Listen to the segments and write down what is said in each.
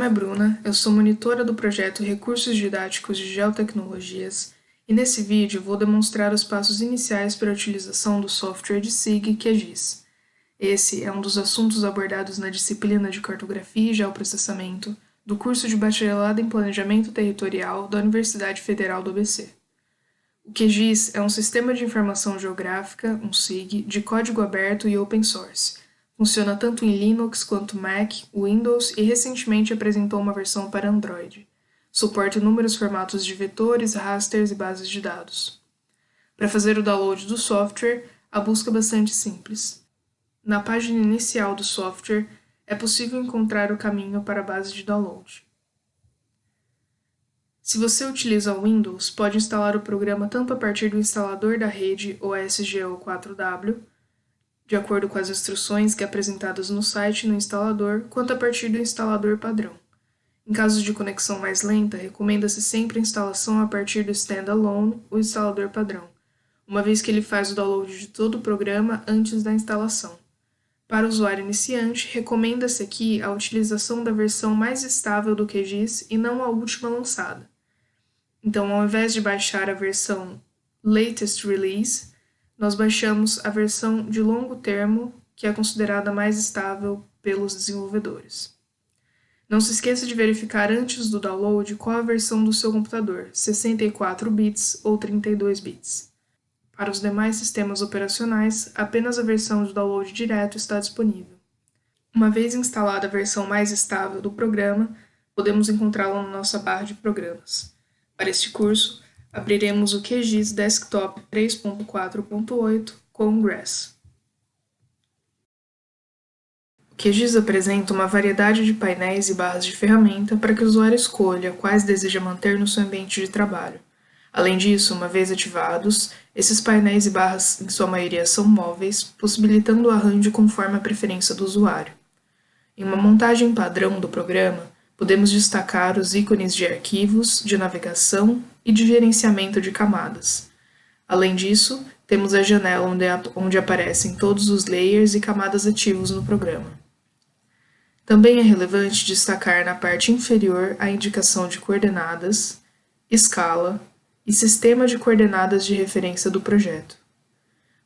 nome é Bruna, eu sou monitora do projeto Recursos Didáticos de Geotecnologias e nesse vídeo vou demonstrar os passos iniciais para a utilização do software de SIG QGIS. Esse é um dos assuntos abordados na disciplina de Cartografia e Geoprocessamento do curso de Bacharelado em Planejamento Territorial da Universidade Federal do ABC. O QGIS é um sistema de informação geográfica, um SIG, de código aberto e open source, Funciona tanto em Linux quanto Mac, Windows e recentemente apresentou uma versão para Android. Suporta inúmeros formatos de vetores, rasters e bases de dados. Para fazer o download do software, a busca é bastante simples. Na página inicial do software, é possível encontrar o caminho para a base de download. Se você utiliza Windows, pode instalar o programa tanto a partir do instalador da rede OSGE ou 4W, de acordo com as instruções que apresentadas no site no instalador, quanto a partir do instalador padrão. Em casos de conexão mais lenta, recomenda-se sempre a instalação a partir do standalone, o instalador padrão, uma vez que ele faz o download de todo o programa antes da instalação. Para o usuário iniciante, recomenda-se aqui a utilização da versão mais estável do QGIS e não a última lançada. Então, ao invés de baixar a versão Latest Release, nós baixamos a versão de longo termo, que é considerada mais estável pelos desenvolvedores. Não se esqueça de verificar antes do download qual a versão do seu computador, 64 bits ou 32 bits. Para os demais sistemas operacionais, apenas a versão de download direto está disponível. Uma vez instalada a versão mais estável do programa, podemos encontrá-la na nossa barra de programas. Para este curso, abriremos o QGIS Desktop 3.4.8 com Grass. O QGIS apresenta uma variedade de painéis e barras de ferramenta para que o usuário escolha quais deseja manter no seu ambiente de trabalho. Além disso, uma vez ativados, esses painéis e barras, em sua maioria, são móveis, possibilitando o arranjo conforme a preferência do usuário. Em uma montagem padrão do programa, podemos destacar os ícones de arquivos, de navegação e de gerenciamento de camadas. Além disso, temos a janela onde, onde aparecem todos os layers e camadas ativos no programa. Também é relevante destacar na parte inferior a indicação de coordenadas, escala e sistema de coordenadas de referência do projeto.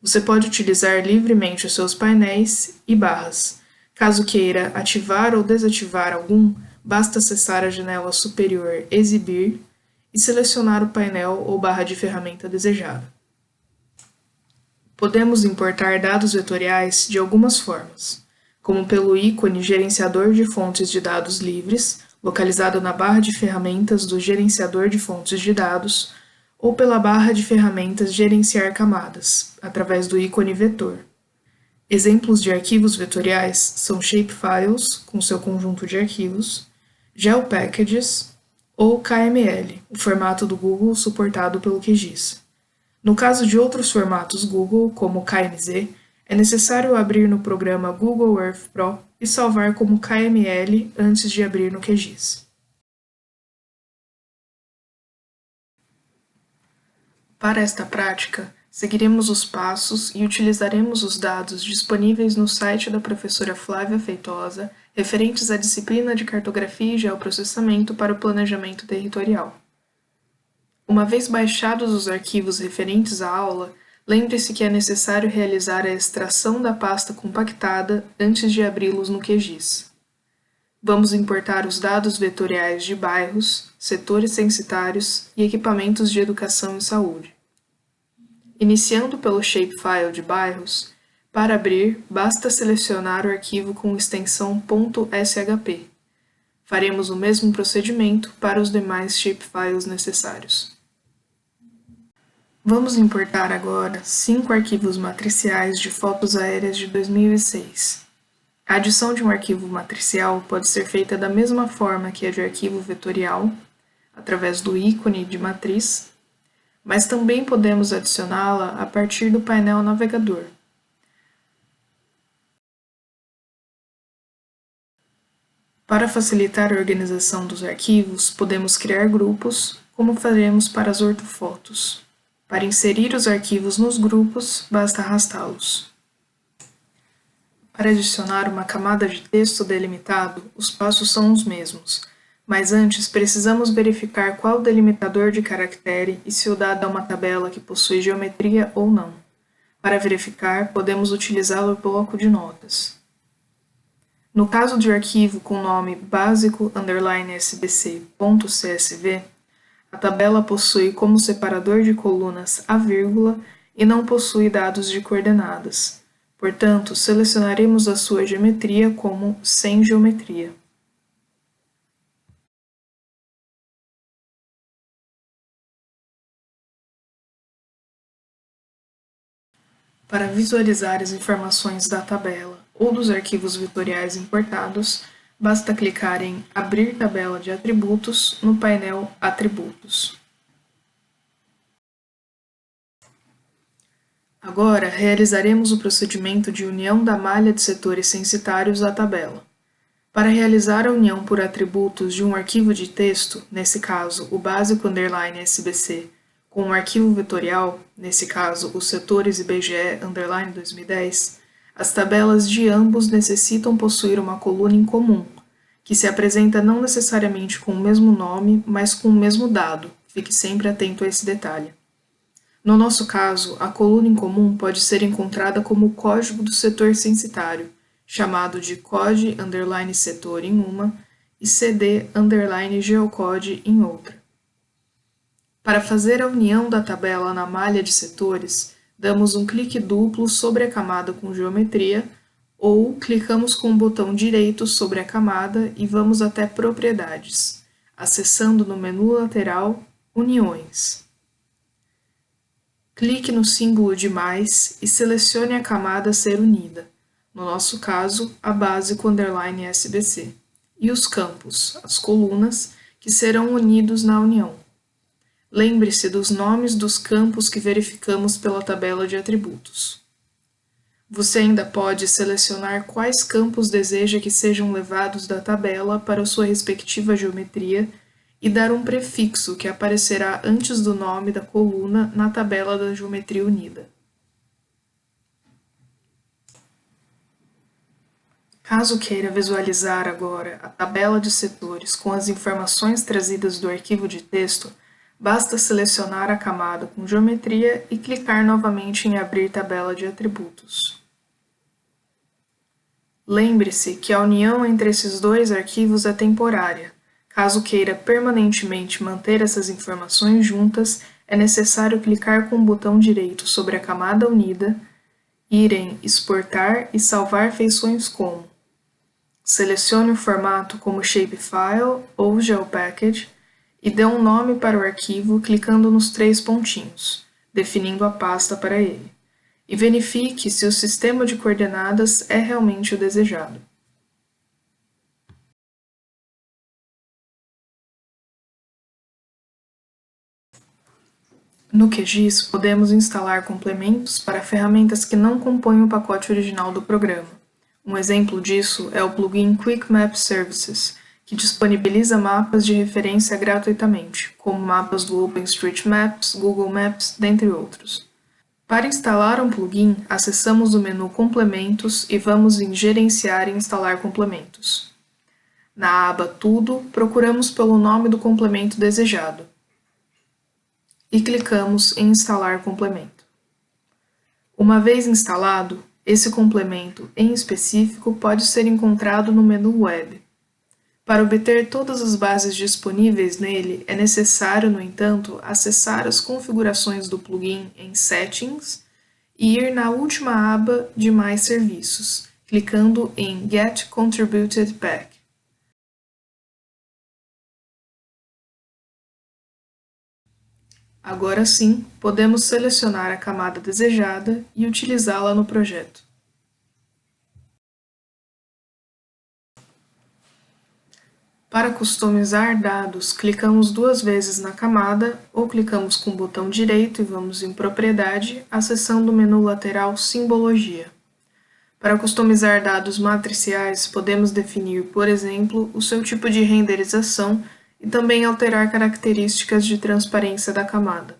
Você pode utilizar livremente os seus painéis e barras. Caso queira ativar ou desativar algum, basta acessar a janela superior Exibir e selecionar o painel ou barra de ferramenta desejada. Podemos importar dados vetoriais de algumas formas, como pelo ícone Gerenciador de Fontes de Dados Livres, localizado na barra de ferramentas do Gerenciador de Fontes de Dados, ou pela barra de ferramentas Gerenciar Camadas, através do ícone Vetor. Exemplos de arquivos vetoriais são shapefiles, com seu conjunto de arquivos, GeoPackages ou KML, o formato do Google suportado pelo QGIS. No caso de outros formatos Google, como KMZ, é necessário abrir no programa Google Earth Pro e salvar como KML antes de abrir no QGIS. Para esta prática, seguiremos os passos e utilizaremos os dados disponíveis no site da professora Flávia Feitosa referentes à disciplina de Cartografia e Geoprocessamento para o Planejamento Territorial. Uma vez baixados os arquivos referentes à aula, lembre-se que é necessário realizar a extração da pasta compactada antes de abri-los no QGIS. Vamos importar os dados vetoriais de bairros, setores censitários e equipamentos de educação e saúde. Iniciando pelo shapefile de bairros, para abrir, basta selecionar o arquivo com extensão .shp. Faremos o mesmo procedimento para os demais shapefiles necessários. Vamos importar agora cinco arquivos matriciais de fotos aéreas de 2006. A adição de um arquivo matricial pode ser feita da mesma forma que a de arquivo vetorial, através do ícone de matriz, mas também podemos adicioná-la a partir do painel navegador. Para facilitar a organização dos arquivos, podemos criar grupos, como faremos para as ortofotos. Para inserir os arquivos nos grupos, basta arrastá-los. Para adicionar uma camada de texto delimitado, os passos são os mesmos, mas antes precisamos verificar qual delimitador de caractere e se o dado é uma tabela que possui geometria ou não. Para verificar, podemos utilizar o bloco de notas. No caso de arquivo com nome básico_sbc.csv, a tabela possui como separador de colunas a vírgula e não possui dados de coordenadas. Portanto, selecionaremos a sua geometria como sem geometria. Para visualizar as informações da tabela ou dos arquivos vetoriais importados, basta clicar em Abrir tabela de atributos no painel Atributos. Agora, realizaremos o procedimento de união da malha de setores censitários à tabela. Para realizar a união por atributos de um arquivo de texto, nesse caso o básico underline SBC, com um arquivo vetorial, nesse caso os setores IBGE underline 2010, as tabelas de ambos necessitam possuir uma coluna em comum, que se apresenta não necessariamente com o mesmo nome, mas com o mesmo dado. Fique sempre atento a esse detalhe. No nosso caso, a coluna em comum pode ser encontrada como o código do setor censitário, chamado de code underline setor em uma e cd underline geocode em outra. Para fazer a união da tabela na malha de setores, damos um clique duplo sobre a camada com geometria ou clicamos com o botão direito sobre a camada e vamos até Propriedades, acessando no menu lateral Uniões. Clique no símbolo de mais e selecione a camada a ser unida, no nosso caso, a base com underline SBC, e os campos, as colunas, que serão unidos na união. Lembre-se dos nomes dos campos que verificamos pela tabela de atributos. Você ainda pode selecionar quais campos deseja que sejam levados da tabela para sua respectiva geometria e dar um prefixo que aparecerá antes do nome da coluna na tabela da geometria unida. Caso queira visualizar agora a tabela de setores com as informações trazidas do arquivo de texto, Basta selecionar a camada com geometria e clicar novamente em Abrir tabela de atributos. Lembre-se que a união entre esses dois arquivos é temporária. Caso queira permanentemente manter essas informações juntas, é necessário clicar com o botão direito sobre a camada unida, ir em Exportar e salvar feições como. Selecione o formato como Shapefile ou GeoPackage e dê um nome para o arquivo clicando nos três pontinhos, definindo a pasta para ele, e verifique se o sistema de coordenadas é realmente o desejado. No QGIS, podemos instalar complementos para ferramentas que não compõem o pacote original do programa. Um exemplo disso é o plugin Quick Map Services, que disponibiliza mapas de referência gratuitamente, como mapas do OpenStreetMaps, Google Maps, dentre outros. Para instalar um plugin, acessamos o menu Complementos e vamos em Gerenciar e Instalar complementos. Na aba Tudo, procuramos pelo nome do complemento desejado e clicamos em Instalar complemento. Uma vez instalado, esse complemento em específico pode ser encontrado no menu Web. Para obter todas as bases disponíveis nele, é necessário, no entanto, acessar as configurações do plugin em Settings e ir na última aba de Mais serviços, clicando em Get Contributed Pack. Agora sim, podemos selecionar a camada desejada e utilizá-la no projeto. Para customizar dados, clicamos duas vezes na camada ou clicamos com o botão direito e vamos em Propriedade, acessando o menu lateral Simbologia. Para customizar dados matriciais, podemos definir, por exemplo, o seu tipo de renderização e também alterar características de transparência da camada.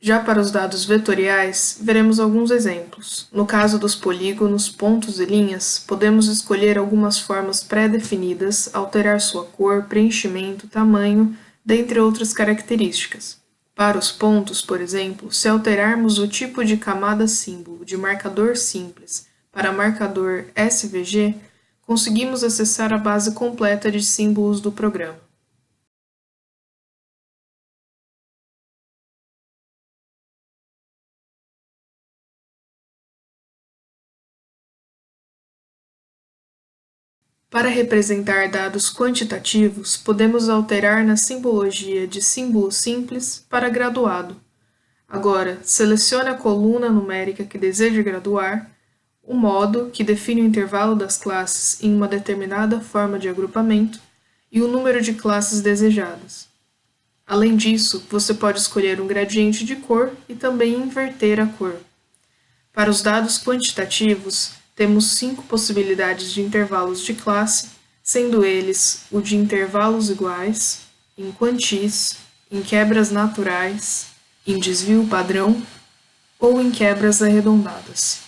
Já para os dados vetoriais, veremos alguns exemplos. No caso dos polígonos, pontos e linhas, podemos escolher algumas formas pré-definidas, alterar sua cor, preenchimento, tamanho, dentre outras características. Para os pontos, por exemplo, se alterarmos o tipo de camada símbolo de marcador simples para marcador SVG, conseguimos acessar a base completa de símbolos do programa. Para representar dados quantitativos, podemos alterar na simbologia de símbolo simples para graduado. Agora, selecione a coluna numérica que deseja graduar, o modo, que define o intervalo das classes em uma determinada forma de agrupamento, e o número de classes desejadas. Além disso, você pode escolher um gradiente de cor e também inverter a cor. Para os dados quantitativos, temos cinco possibilidades de intervalos de classe, sendo eles o de intervalos iguais, em quantis, em quebras naturais, em desvio padrão ou em quebras arredondadas.